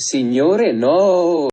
Signore no!